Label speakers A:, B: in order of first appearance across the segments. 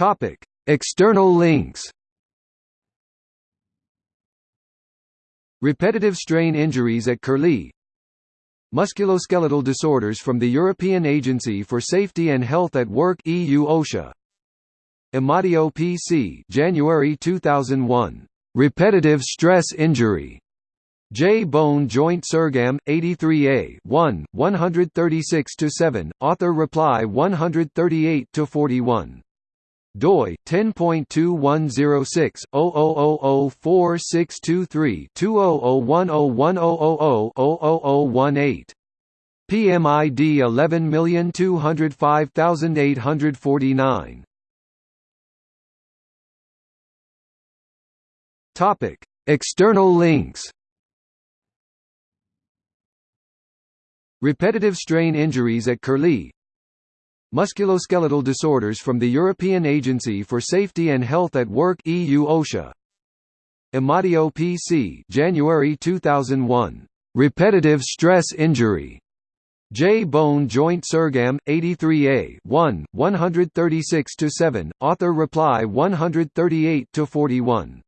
A: Topic: External links. Repetitive strain injuries at Curlie. Musculoskeletal disorders from the European Agency for Safety and Health at Work EU OSHA. Amadio PC January 2001 Repetitive stress injury. J. Bone Joint Surgam, 83A 1, 136–7, author reply 138–41 doi 10.2106 00004623 200101000018 PMID 11205849 Topic External links. Repetitive strain injuries at Curlie Musculoskeletal disorders from the European Agency for Safety and Health at Work EU OSHA Amadio PC January 2001 Repetitive stress injury J. Bone Joint Surgam, 83A 1, 136 to 7. author reply 138–41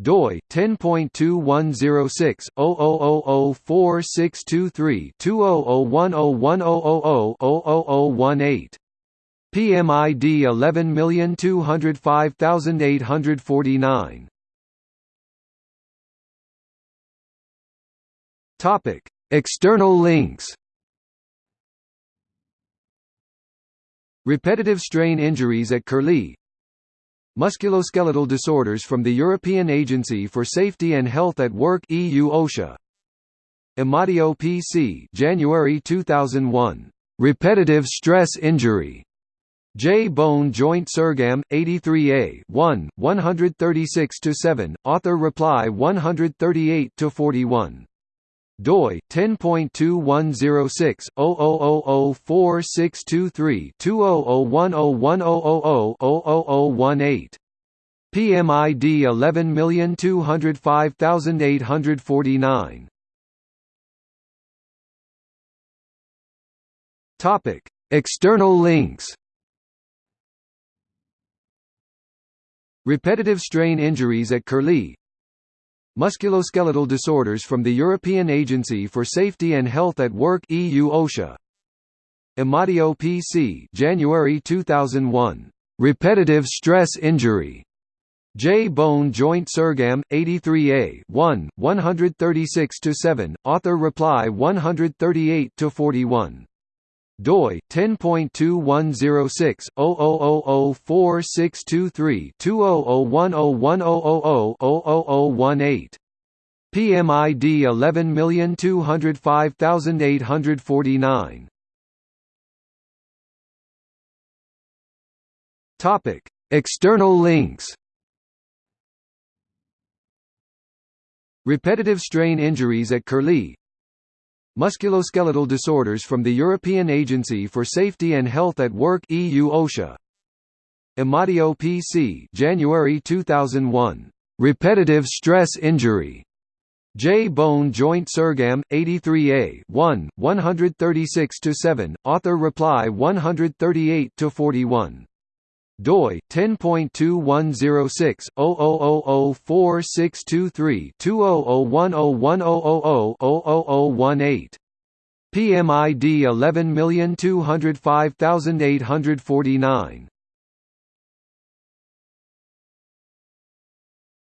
A: doi 10.2106 00004623 200101000018 PMID 11205849 Topic External links. Repetitive strain injuries at Curlie Musculoskeletal disorders from the European Agency for Safety and Health at Work EU OSHA Amadio PC January 2001 Repetitive stress injury J. Bone Joint Surgam, 83A 1, 136 to 7. author reply 138–41 doi 10.2106 00004623 200101000018 PMID 11205849 Topic External links. Repetitive strain injuries at Curlie Musculoskeletal disorders from the European Agency for Safety and Health at Work EU OSHA Amadio PC January 2001 Repetitive stress injury J. Bone Joint Surgam, 83A 1, 136 to 7. author reply 138–41 doi 10.2106 00004623 200101000018 PMID 11205849 Topic External links. Repetitive strain injuries at Curlie Musculoskeletal disorders from the European Agency for Safety and Health at Work EU OSHA Amadio PC January 2001 Repetitive stress injury J. Bone Joint Surgam, 83A 1, 136 to 7. author reply 138–41 doi 10.2106 00004623 200101000018 PMID 11205849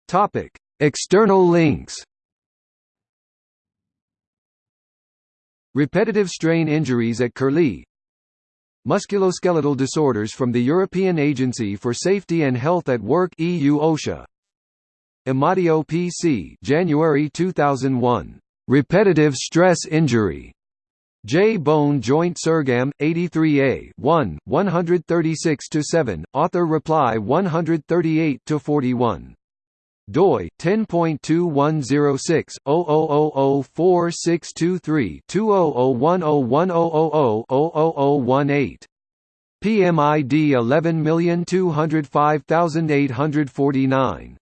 A: Topic External links. Repetitive strain injuries at Curlie Musculoskeletal disorders from the European Agency for Safety and Health at Work EU OSHA Amadio PC January 2001 Repetitive stress injury J. Bone Joint Surgam, 83A 1, 136 to 7. author reply 138–41 doi 10.2106 00004623 200101000018 PMID 11205849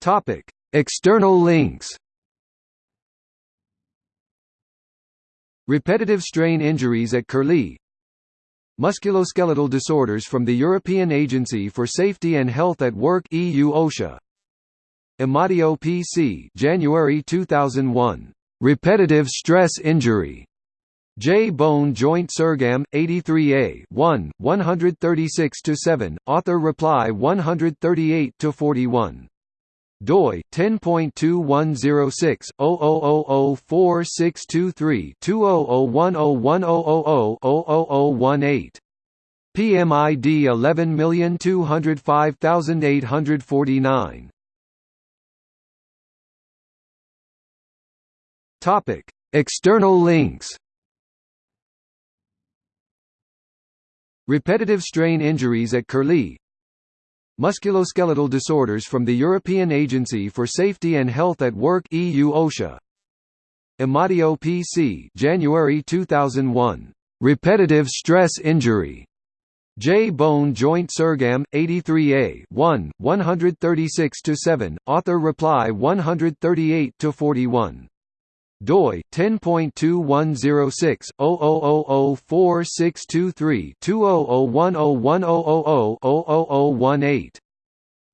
A: Topic External links. Repetitive strain injuries at Curlie Musculoskeletal disorders from the European Agency for Safety and Health at Work EU OSHA Amadio PC January 2001 Repetitive stress injury J. Bone Joint Surgam, 83A 1, 136 to 7. author reply 138–41. Doi 10.2106 00004623 200101000018 PMID 11205849 Topic External links. Repetitive strain injuries at Curlie Musculoskeletal disorders from the European Agency for Safety and Health at Work EU OSHA Amadio PC January 2001 Repetitive stress injury J. Bone Joint Surgam, 83A 1, 136 to 7. author reply 138–41 doi 10.2106 00004623 200101000018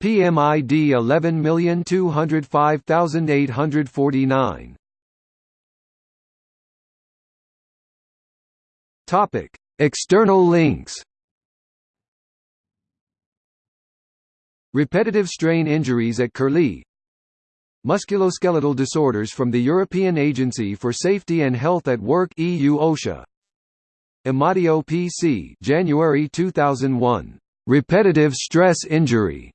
A: PMID 11205849 Topic External links. Repetitive strain injuries at Curlie Musculoskeletal disorders from the European Agency for Safety and Health at Work EU OSHA Amadio PC January 2001 Repetitive stress injury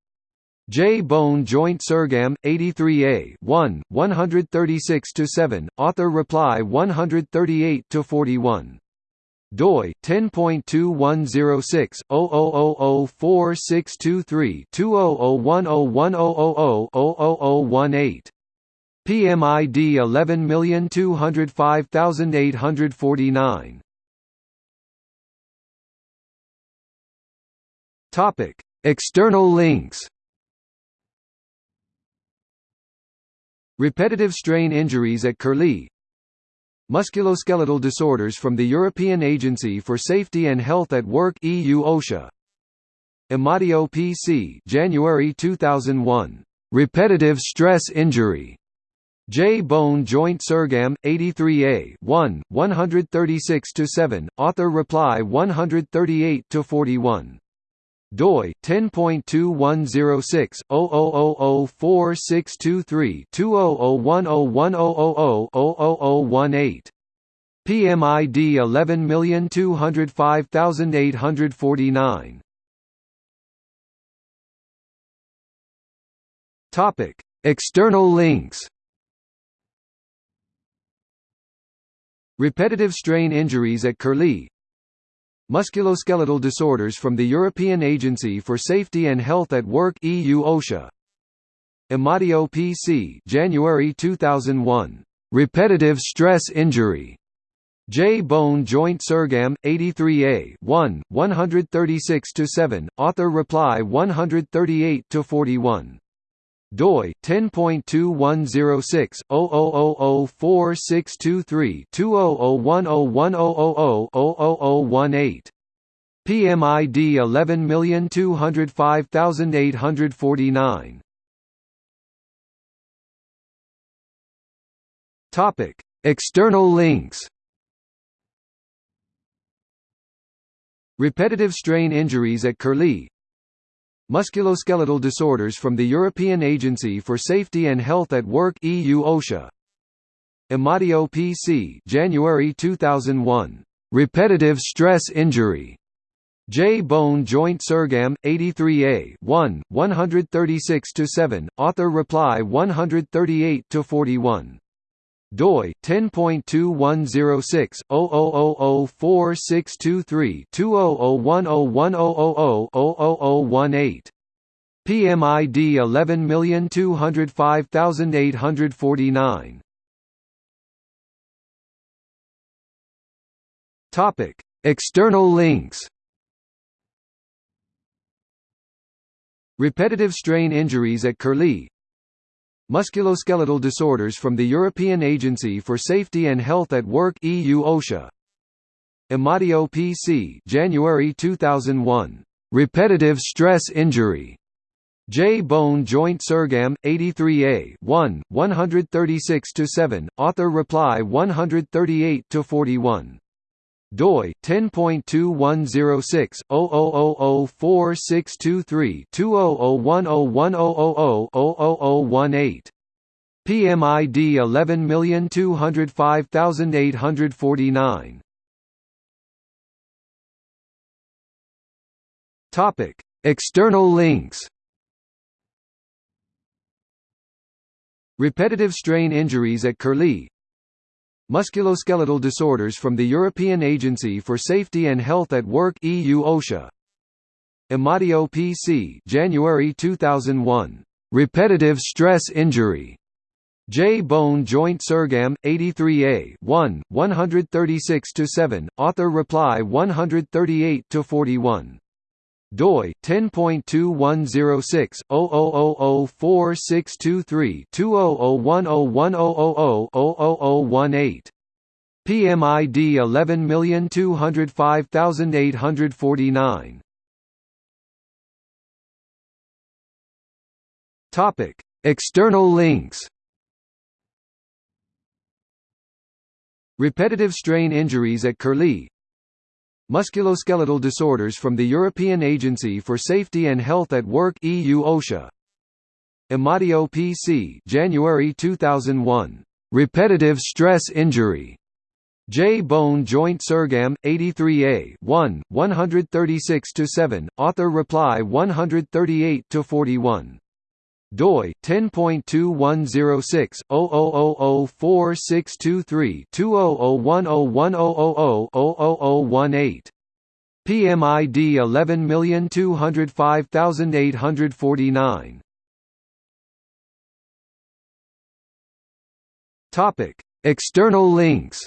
A: J. Bone Joint Surgam, 83A 1, 136 to 7. author reply 138–41 doi 10.2106 00004623 200101000018 PMID 11205849 Topic External links. Repetitive strain injuries at Curlie Musculoskeletal disorders from the European Agency for Safety and Health at Work EU OSHA Amadio PC January 2001 Repetitive stress injury J. Bone Joint Surgam, 83A 1, 136 to 7. author reply 138–41 doi 10.2106 00004623 200101000018 PMID 11205849 Topic External links. Repetitive strain injuries at Curlie Musculoskeletal disorders from the European Agency for Safety and Health at Work EU OSHA Amadio PC January 2001 Repetitive stress injury J. Bone Joint Surgam, 83A 1, 136 to 7. author reply 138–41 doi 10.2106 00004623 200101000018 PMID 11205849 Topic External links. Repetitive strain injuries at Curlie Musculoskeletal disorders from the European Agency for Safety and Health at Work EU OSHA Amadio PC January 2001 Repetitive stress injury J. Bone Joint Surgam, 83A 1, 136 to 7. author reply 138–41 doi 10.2106 00004623 200101000018 PMID 11205849 Topic External links. Repetitive strain injuries at Curlie Musculoskeletal disorders from the European Agency for Safety and Health at Work EU OSHA Amadio PC January 2001. Repetitive stress injury. J. Bone Joint Surgam, 83A 1, 136 to 7. author reply 138–41 doi 10.2106 00004623 2001010000018 PMID 11205849 Topic External links. Repetitive strain injuries at Curlie Musculoskeletal disorders from the European Agency for Safety and Health at Work EU OSHA Amadio PC January 2001 Repetitive stress injury J. Bone Joint Surgam, 83A 1, 136 to 7. author reply 138–41 doi 10.2106 00004623 2001010000018 PMID 11205849 Topic External links. Repetitive strain injuries at Curlie Musculoskeletal disorders from the European Agency for Safety and Health at Work EU OSHA Amadio PC January 2001 Repetitive stress injury J. Bone Joint Surgam, 83A 1, 136 to 7. author reply 138–41 doi 10.2106 00004623 2001010000018 PMID 11205849 Topic External links.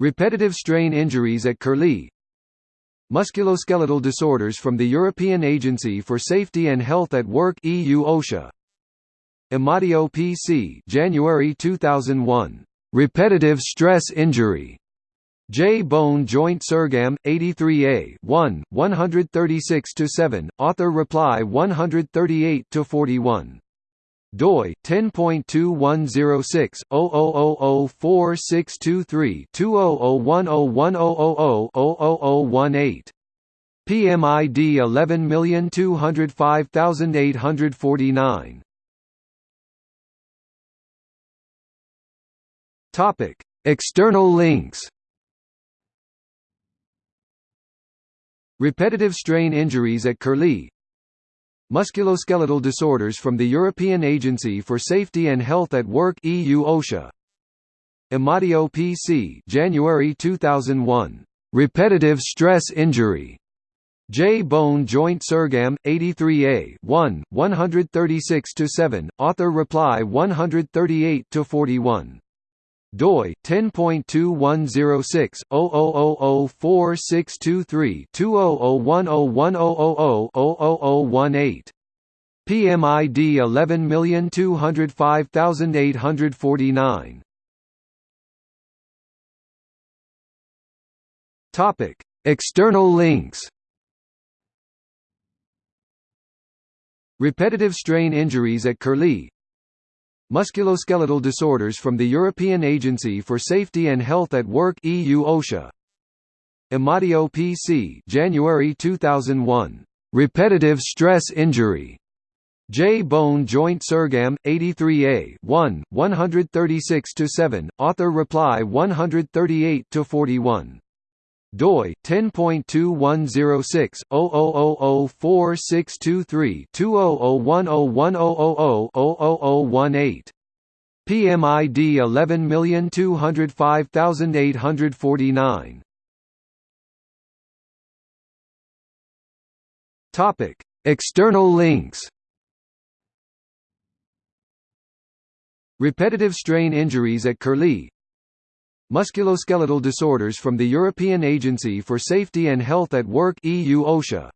A: Repetitive strain injuries at Curlie Musculoskeletal disorders from the European Agency for Safety and Health at Work EU OSHA Amadio PC January 2001 Repetitive stress injury J. Bone Joint Surgam, 83A 1, 136 to 7. author reply 138–41 doi 10.2106 00004623 2001010000018 PMID 11205849 Topic External links. Repetitive strain injuries at Curlie Musculoskeletal disorders from the European Agency for Safety and Health at Work EU OSHA Amadio PC January 2001 Repetitive stress injury J. Bone Joint Surgam, 83A 1, 136 to 7. author reply 138–41 doi 10.2106 00004623 2001010000018 PMID 11205849 Topic External links. Repetitive strain injuries at Curlie Musculoskeletal disorders from the European Agency for Safety and Health at Work EU OSHA Amadio PC January 2001 Repetitive stress injury J. Bone Joint Surgam, 83A 1, 136 to 7. author reply 138–41 doi 10.2106 00004623 2001010000018 PMID 11205849 Topic External links. Repetitive strain injuries at Curlie Musculoskeletal disorders from the European Agency for Safety and Health at Work EU OSHA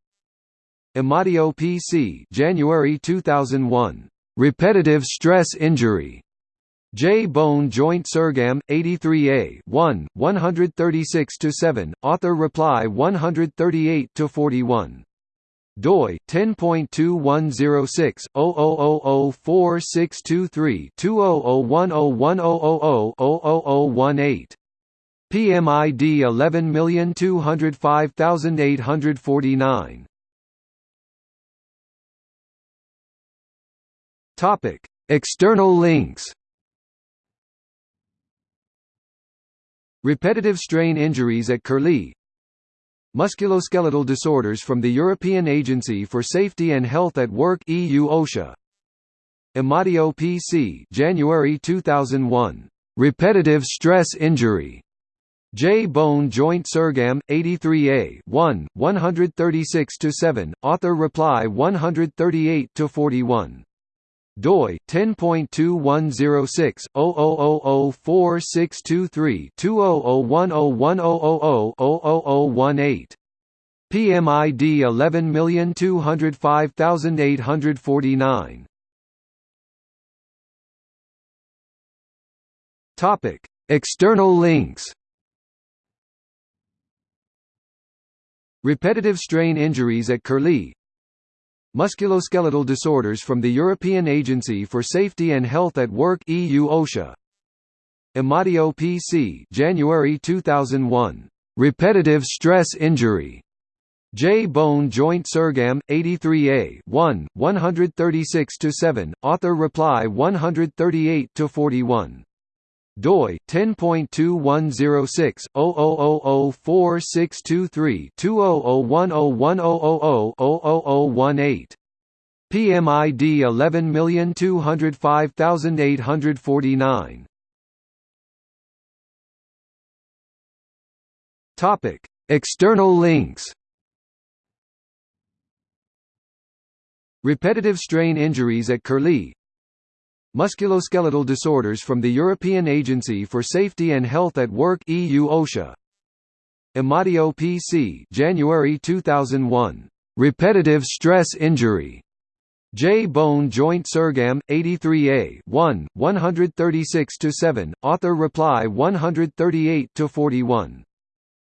A: Amadio PC January 2001 Repetitive stress injury J. Bone Joint Surgam, 83A 1, 136 to 7. author reply 138–41 doi 10.2106 00004623 200101000018 PMID 11205849 Topic External links. Repetitive strain injuries at Curlie Musculoskeletal disorders from the European Agency for Safety and Health at Work EU OSHA Amadio PC January 2001 Repetitive stress injury J. Bone Joint Surgam, 83A 1, 136 to 7. author reply 138–41 doi 10.2106 00004623 200101000018 PMID 11205849 Topic External links. Repetitive strain injuries at Curlie Musculoskeletal disorders from the European Agency for Safety and Health at Work EU OSHA Amadio PC January 2001 Repetitive stress injury J. Bone Joint Surgam, 83A 1, 136 to 7. author reply 138–41 doi 10.2106 00004623 200101000018 PMID 11205849 Topic External links. Repetitive strain injuries at Curlie Musculoskeletal disorders from the European Agency for Safety and Health at Work EU OSHA Amadio PC January 2001 Repetitive stress injury J. Bone Joint Surgam, 83A 1, 136 to 7. author reply 138–41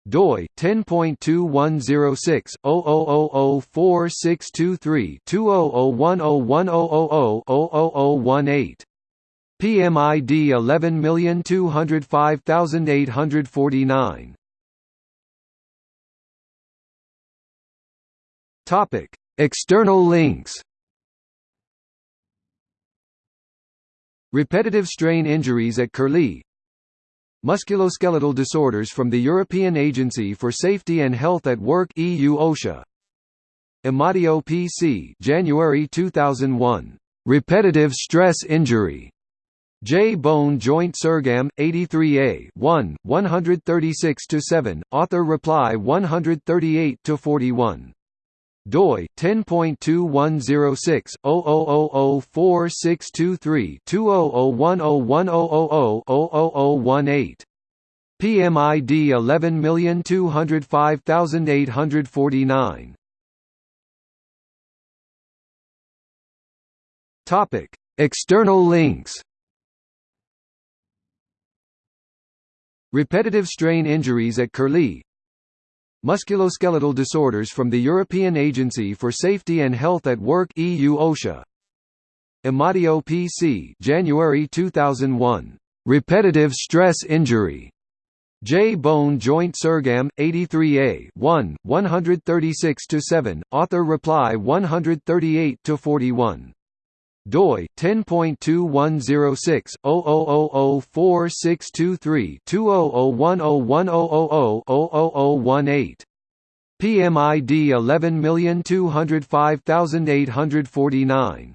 A: doi 10.2106 00004623 200101000018 PMID 11205849 Topic External links. Repetitive strain injuries at Curlie Musculoskeletal disorders from the European Agency for Safety and Health at Work EU OSHA Amadio PC January 2001 Repetitive stress injury J. Bone Joint Surgam, 83A 1, 136 to 7. author reply 138–41 doi 10.2106 00004623 200101000018 PMID 11205849 Topic External links. Repetitive strain injuries at Curlie Musculoskeletal disorders from the European Agency for Safety and Health at Work EU OSHA Amadio PC January 2001 Repetitive stress injury J. Bone Joint Surgam, 83A 1, 136 to 7. author reply 138–41 doi 10.2106 00004623 200101000018 PMID 11205849